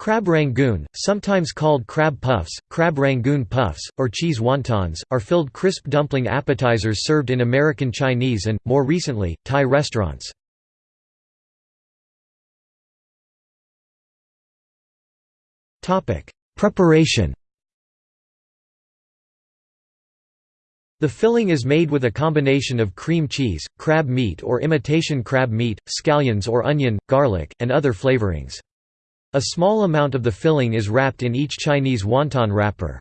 Crab rangoon, sometimes called crab puffs, crab rangoon puffs, or cheese wontons, are filled crisp dumpling appetizers served in American Chinese and, more recently, Thai restaurants. Preparation The filling is made with a combination of cream cheese, crab meat or imitation crab meat, scallions or onion, garlic, and other flavorings. A small amount of the filling is wrapped in each Chinese wonton wrapper.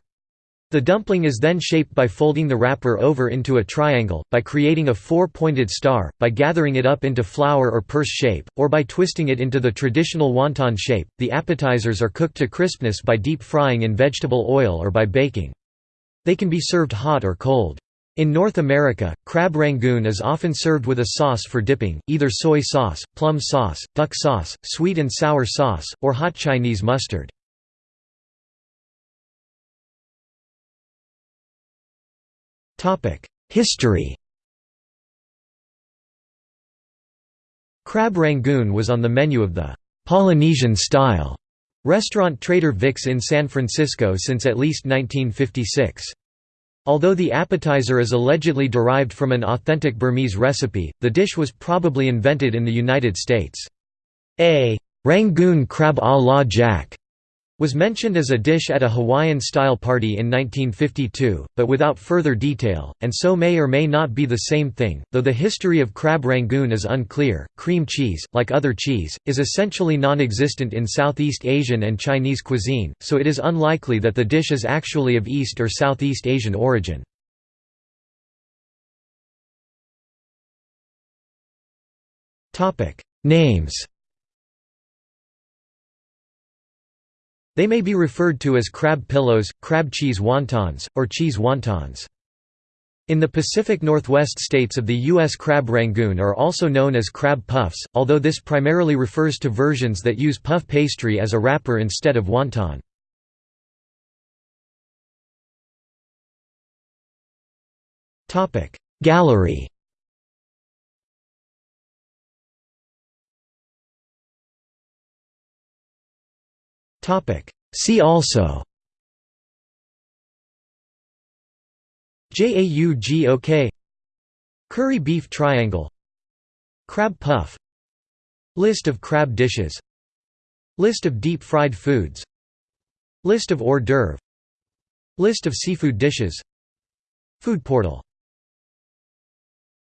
The dumpling is then shaped by folding the wrapper over into a triangle, by creating a four-pointed star, by gathering it up into flower or purse shape, or by twisting it into the traditional wonton shape. The appetizers are cooked to crispness by deep frying in vegetable oil or by baking. They can be served hot or cold. In North America, crab rangoon is often served with a sauce for dipping, either soy sauce, plum sauce, duck sauce, sweet and sour sauce, or hot Chinese mustard. History Crab rangoon was on the menu of the Polynesian-style restaurant Trader Vic's in San Francisco since at least 1956. Although the appetizer is allegedly derived from an authentic Burmese recipe, the dish was probably invented in the United States. A Rangoon crab a la jack was mentioned as a dish at a Hawaiian-style party in 1952, but without further detail, and so may or may not be the same thing, though the history of crab rangoon is unclear. Cream cheese, like other cheese, is essentially non-existent in Southeast Asian and Chinese cuisine, so it is unlikely that the dish is actually of East or Southeast Asian origin. Names They may be referred to as crab pillows, crab cheese wontons, or cheese wontons. In the Pacific Northwest states of the U.S. crab rangoon are also known as crab puffs, although this primarily refers to versions that use puff pastry as a wrapper instead of wonton. Gallery See also JAUGOK Curry beef triangle Crab puff List of crab dishes List of deep-fried foods List of hors d'oeuvre List of seafood dishes Food portal